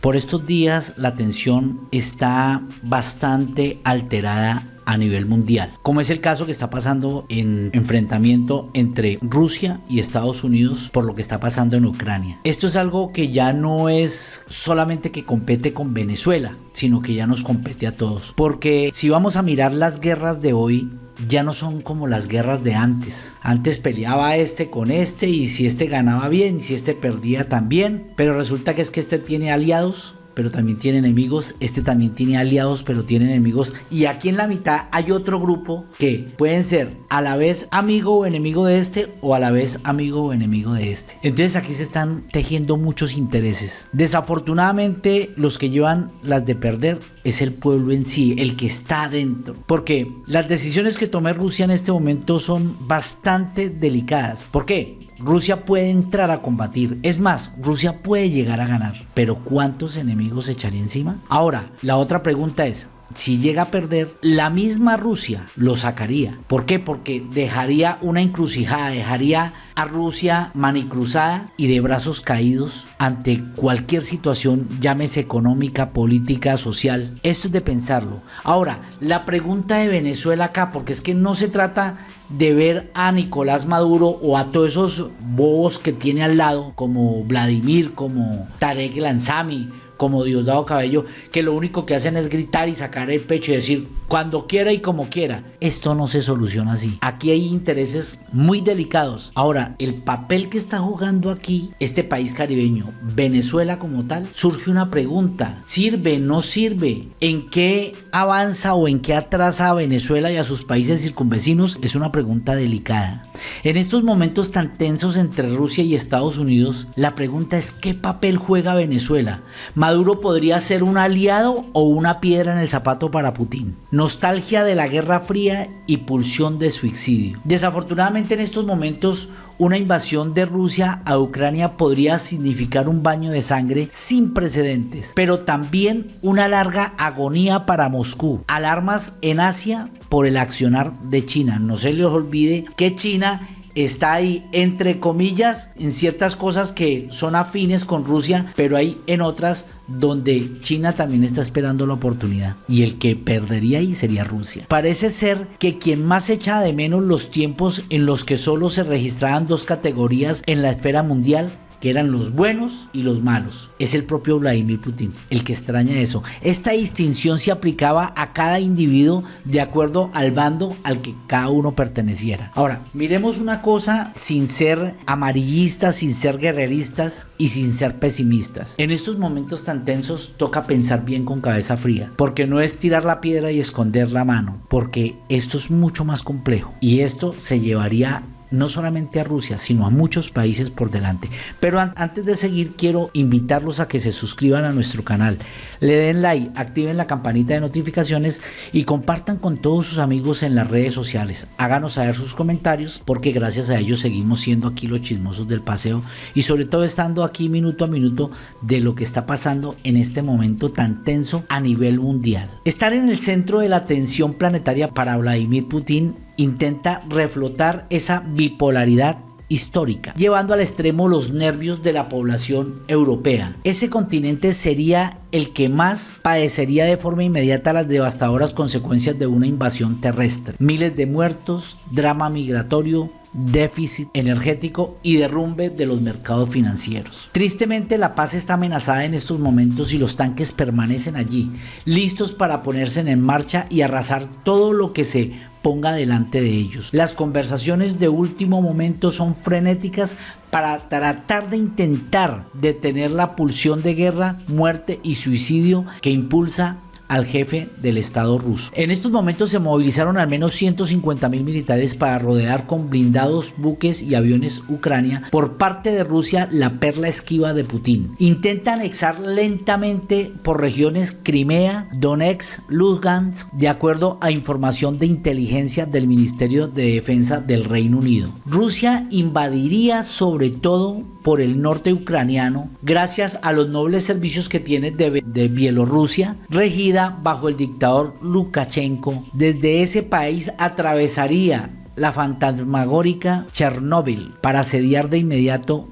Por estos días la tensión está bastante alterada a nivel mundial, como es el caso que está pasando en enfrentamiento entre Rusia y Estados Unidos por lo que está pasando en Ucrania. Esto es algo que ya no es solamente que compete con Venezuela, sino que ya nos compete a todos. Porque si vamos a mirar las guerras de hoy, ya no son como las guerras de antes. Antes peleaba este con este y si este ganaba bien y si este perdía también. Pero resulta que es que este tiene aliados pero también tiene enemigos. Este también tiene aliados, pero tiene enemigos. Y aquí en la mitad hay otro grupo que pueden ser a la vez amigo o enemigo de este o a la vez amigo o enemigo de este. Entonces aquí se están tejiendo muchos intereses. Desafortunadamente los que llevan las de perder es el pueblo en sí, el que está adentro. Porque las decisiones que tome Rusia en este momento son bastante delicadas. ¿Por qué? Rusia puede entrar a combatir. Es más, Rusia puede llegar a ganar. Pero ¿cuántos enemigos echaría encima? Ahora, la otra pregunta es, si llega a perder, la misma Rusia lo sacaría. ¿Por qué? Porque dejaría una encrucijada, dejaría a Rusia manicruzada y de brazos caídos ante cualquier situación, llámese económica, política, social. Esto es de pensarlo. Ahora, la pregunta de Venezuela acá, porque es que no se trata de ver a Nicolás Maduro o a todos esos bobos que tiene al lado, como Vladimir, como Tarek Lanzami, como Diosdado Cabello, que lo único que hacen es gritar y sacar el pecho y decir cuando quiera y como quiera. Esto no se soluciona así. Aquí hay intereses muy delicados. Ahora, el papel que está jugando aquí este país caribeño, Venezuela como tal, surge una pregunta. ¿Sirve? ¿No sirve? ¿En qué avanza o en qué atrasa a Venezuela y a sus países circunvecinos? Es una pregunta delicada. En estos momentos tan tensos entre Rusia y Estados Unidos, la pregunta es ¿qué papel juega Venezuela? Maduro podría ser un aliado o una piedra en el zapato para Putin. Nostalgia de la Guerra Fría y pulsión de suicidio. Desafortunadamente en estos momentos una invasión de Rusia a Ucrania podría significar un baño de sangre sin precedentes, pero también una larga agonía para Moscú. Alarmas en Asia por el accionar de China. No se les olvide que China está ahí entre comillas en ciertas cosas que son afines con Rusia, pero hay en otras donde China también está esperando la oportunidad y el que perdería ahí sería Rusia. Parece ser que quien más echa de menos los tiempos en los que solo se registraban dos categorías en la esfera mundial que eran los buenos y los malos. Es el propio Vladimir Putin el que extraña eso. Esta distinción se aplicaba a cada individuo de acuerdo al bando al que cada uno perteneciera. Ahora, miremos una cosa sin ser amarillistas, sin ser guerreristas y sin ser pesimistas. En estos momentos tan tensos toca pensar bien con cabeza fría, porque no es tirar la piedra y esconder la mano, porque esto es mucho más complejo y esto se llevaría no solamente a Rusia, sino a muchos países por delante. Pero antes de seguir, quiero invitarlos a que se suscriban a nuestro canal, le den like, activen la campanita de notificaciones y compartan con todos sus amigos en las redes sociales. Háganos saber sus comentarios porque gracias a ellos seguimos siendo aquí los chismosos del paseo y sobre todo estando aquí minuto a minuto de lo que está pasando en este momento tan tenso a nivel mundial. Estar en el centro de la atención planetaria para Vladimir Putin intenta reflotar esa bipolaridad histórica, llevando al extremo los nervios de la población europea. Ese continente sería el que más padecería de forma inmediata las devastadoras consecuencias de una invasión terrestre. Miles de muertos, drama migratorio, déficit energético y derrumbe de los mercados financieros. Tristemente la paz está amenazada en estos momentos y los tanques permanecen allí, listos para ponerse en marcha y arrasar todo lo que se ponga delante de ellos. Las conversaciones de último momento son frenéticas para tratar de intentar detener la pulsión de guerra, muerte y suicidio que impulsa al jefe del Estado ruso. En estos momentos se movilizaron al menos 150 mil militares para rodear con blindados buques y aviones Ucrania por parte de Rusia la perla esquiva de Putin. Intenta anexar lentamente por regiones Crimea, Donetsk, Lugansk, de acuerdo a información de inteligencia del Ministerio de Defensa del Reino Unido. Rusia invadiría sobre todo por el norte ucraniano gracias a los nobles servicios que tiene de, de Bielorrusia, regida bajo el dictador Lukashenko. Desde ese país atravesaría la fantasmagórica Chernóbil para asediar de inmediato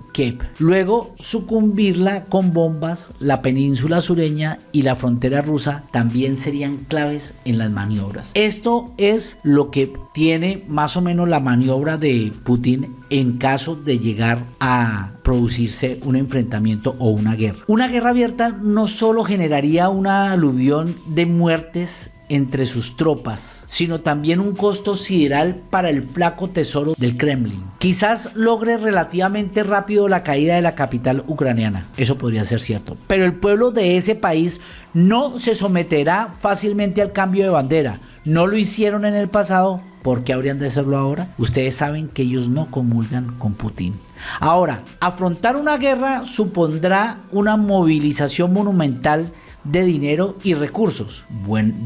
Luego sucumbirla con bombas, la península sureña y la frontera rusa también serían claves en las maniobras. Esto es lo que tiene más o menos la maniobra de Putin en caso de llegar a producirse un enfrentamiento o una guerra. Una guerra abierta no solo generaría una aluvión de muertes entre sus tropas, sino también un costo sideral para el flaco tesoro del Kremlin. Quizás logre relativamente rápido la caída de la capital ucraniana, eso podría ser cierto, pero el pueblo de ese país no se someterá fácilmente al cambio de bandera. No lo hicieron en el pasado, ¿por qué habrían de hacerlo ahora? Ustedes saben que ellos no comulgan con Putin. Ahora, afrontar una guerra supondrá una movilización monumental de dinero y recursos.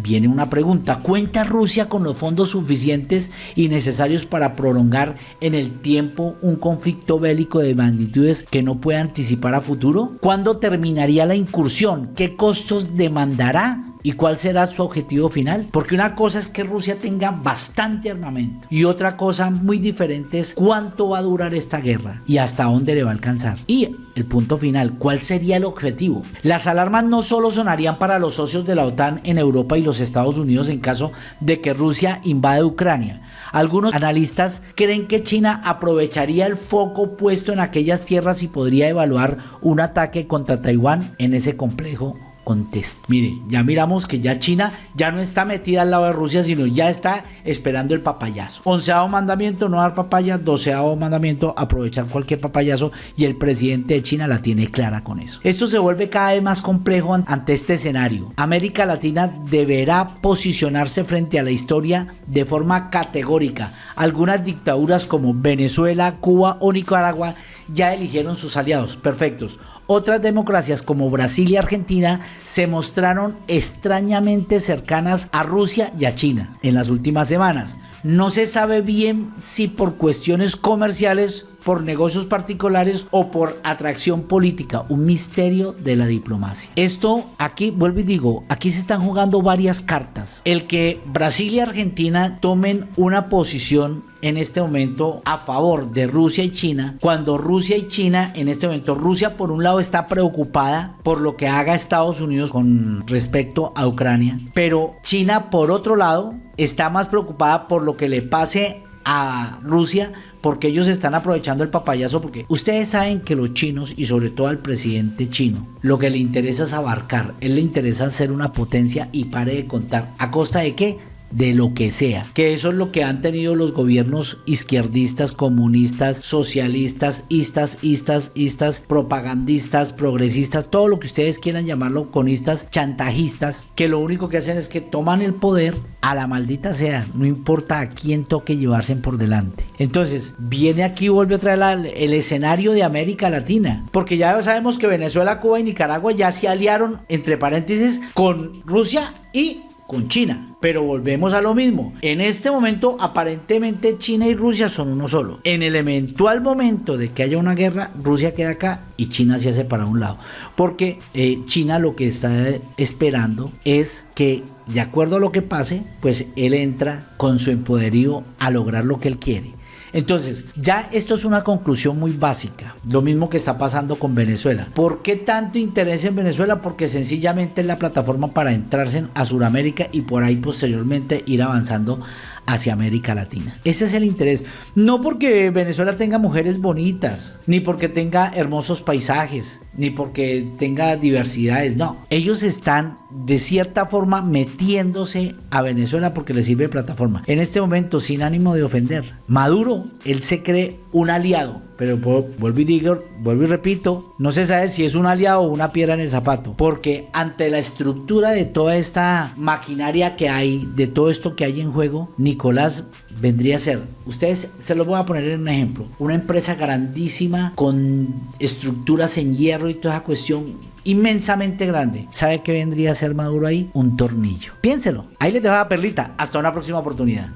Viene una pregunta. ¿Cuenta Rusia con los fondos suficientes y necesarios para prolongar en el tiempo un conflicto bélico de magnitudes que no pueda anticipar a futuro? ¿Cuándo terminaría la incursión? ¿Qué costos demandará? ¿Y cuál será su objetivo final? Porque una cosa es que Rusia tenga bastante armamento y otra cosa muy diferente es cuánto va a durar esta guerra y hasta dónde le va a alcanzar. Y el punto final, ¿cuál sería el objetivo? Las alarmas no solo sonarían para los socios de la OTAN en Europa y los Estados Unidos en caso de que Rusia invade Ucrania. Algunos analistas creen que China aprovecharía el foco puesto en aquellas tierras y podría evaluar un ataque contra Taiwán en ese complejo contexto. Mire, ya miramos que ya China ya no está metida al lado de Rusia, sino ya está esperando el papayazo. Onceavo mandamiento, no dar papaya. Doceavo mandamiento, aprovechar cualquier papayazo. Y el presidente de China la tiene clara con eso. Esto se vuelve cada vez más complejo ante este escenario. América Latina deberá posicionarse frente a la historia de forma categórica. Algunas dictaduras como Venezuela, Cuba o Nicaragua ya eligieron sus aliados perfectos. Otras democracias como Brasil y Argentina se mostraron extrañamente cercanas a Rusia y a China en las últimas semanas. No se sabe bien si por cuestiones comerciales por negocios particulares o por atracción política, un misterio de la diplomacia. Esto aquí, vuelvo y digo, aquí se están jugando varias cartas. El que Brasil y Argentina tomen una posición en este momento a favor de Rusia y China, cuando Rusia y China, en este momento Rusia por un lado está preocupada por lo que haga Estados Unidos con respecto a Ucrania, pero China por otro lado está más preocupada por lo que le pase a Rusia porque ellos están aprovechando el papayazo porque ustedes saben que los chinos y sobre todo al presidente chino lo que le interesa es abarcar, él le interesa ser una potencia y pare de contar a costa de qué? De lo que sea. Que eso es lo que han tenido los gobiernos izquierdistas, comunistas, socialistas, istas, istas, istas, propagandistas, progresistas, todo lo que ustedes quieran llamarlo, conistas, chantajistas, que lo único que hacen es que toman el poder a la maldita sea, no importa a quién toque llevarse por delante. Entonces, viene aquí, vuelve a traer el escenario de América Latina, porque ya sabemos que Venezuela, Cuba y Nicaragua ya se aliaron, entre paréntesis, con Rusia y con China. Pero volvemos a lo mismo. En este momento aparentemente China y Rusia son uno solo. En el eventual momento de que haya una guerra, Rusia queda acá y China se hace para un lado. Porque eh, China lo que está esperando es que de acuerdo a lo que pase, pues él entra con su empoderío a lograr lo que él quiere. Entonces, ya esto es una conclusión muy básica. Lo mismo que está pasando con Venezuela. ¿Por qué tanto interés en Venezuela? Porque sencillamente es la plataforma para entrarse a Sudamérica y por ahí posteriormente ir avanzando hacia América Latina. Ese es el interés. No porque Venezuela tenga mujeres bonitas, ni porque tenga hermosos paisajes, ni porque tenga diversidades. No, ellos están de cierta forma metiéndose a Venezuela porque les sirve de plataforma. En este momento, sin ánimo de ofender, Maduro, él se cree un aliado, pero vuelvo y digo, vuelvo y repito, no se sabe si es un aliado o una piedra en el zapato, porque ante la estructura de toda esta maquinaria que hay, de todo esto que hay en juego, Nicolás vendría a ser, ustedes se lo voy a poner en un ejemplo, una empresa grandísima con estructuras en hierro y toda esa cuestión inmensamente grande. ¿Sabe qué vendría a ser Maduro ahí? Un tornillo. Piénselo. Ahí les dejo la perlita. Hasta una próxima oportunidad.